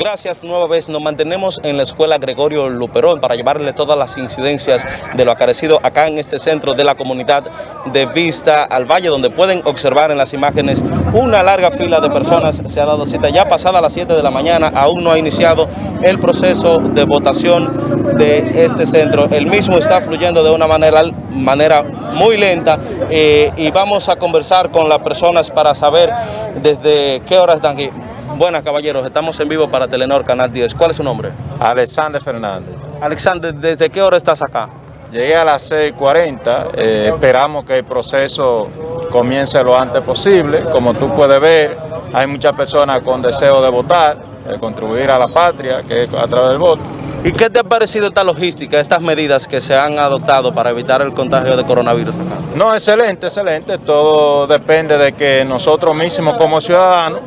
Gracias nueva vez. Nos mantenemos en la escuela Gregorio Luperón para llevarle todas las incidencias de lo acarecido acá en este centro de la comunidad de Vista al Valle, donde pueden observar en las imágenes una larga fila de personas. Se ha dado cita ya pasada las 7 de la mañana, aún no ha iniciado el proceso de votación de este centro. El mismo está fluyendo de una manera, manera muy lenta eh, y vamos a conversar con las personas para saber desde qué hora están aquí. Buenas caballeros, estamos en vivo para Telenor Canal 10. ¿Cuál es su nombre? Alexander Fernández. Alexander, ¿desde qué hora estás acá? Llegué a las 6.40, eh, esperamos que el proceso comience lo antes posible. Como tú puedes ver, hay muchas personas con deseo de votar, de contribuir a la patria, que es a través del voto. ¿Y qué te ha parecido esta logística, estas medidas que se han adoptado para evitar el contagio de coronavirus acá? No, excelente, excelente. Todo depende de que nosotros mismos como ciudadanos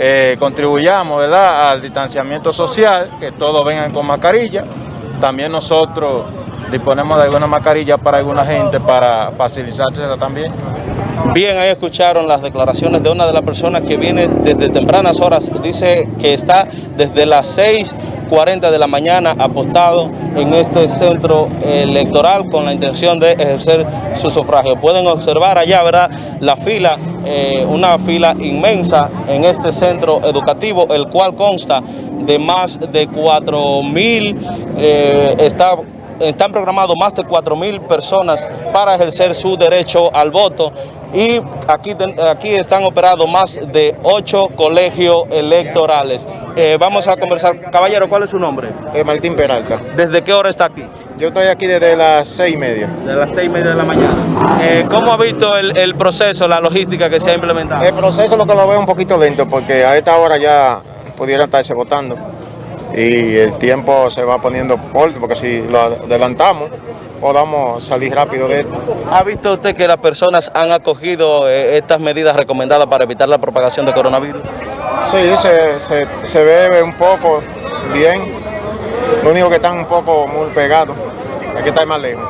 eh, contribuyamos ¿verdad? al distanciamiento social, que todos vengan con mascarilla. También nosotros disponemos de alguna mascarilla para alguna gente para facilitársela también. Bien, ahí escucharon las declaraciones de una de las personas que viene desde tempranas horas. Dice que está desde las 6.40 de la mañana apostado en este centro electoral con la intención de ejercer su sufragio. Pueden observar allá, ¿verdad? La fila, eh, una fila inmensa en este centro educativo, el cual consta de más de 4 mil, eh, está están programados más de 4 mil personas para ejercer su derecho al voto y aquí, aquí están operados más de 8 colegios electorales. Eh, vamos a conversar. Caballero, ¿cuál es su nombre? Eh, Martín Peralta. ¿Desde qué hora está aquí? Yo estoy aquí desde las seis y media. De las seis y media de la mañana. Eh, ¿Cómo ha visto el, el, proceso, la logística que se ha implementado? El proceso lo que lo veo un poquito lento porque a esta hora ya pudieran estarse votando y el tiempo se va poniendo corto porque si lo adelantamos podamos salir rápido de esto. ¿Ha visto usted que las personas han acogido eh, estas medidas recomendadas para evitar la propagación de coronavirus? Sí, se, se, se ve un poco bien, lo único que están un poco muy pegados, hay que estar más lejos.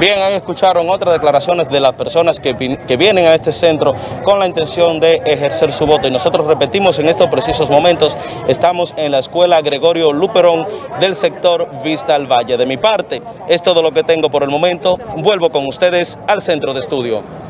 Bien, ahí escucharon otras declaraciones de las personas que, vienen a este centro con la intención de ejercer su voto. Y nosotros repetimos en estos precisos momentos, estamos en la escuela Gregorio Luperón del sector Vista al Valle. De mi parte, es todo lo que tengo por el momento. Vuelvo con ustedes al centro de estudio.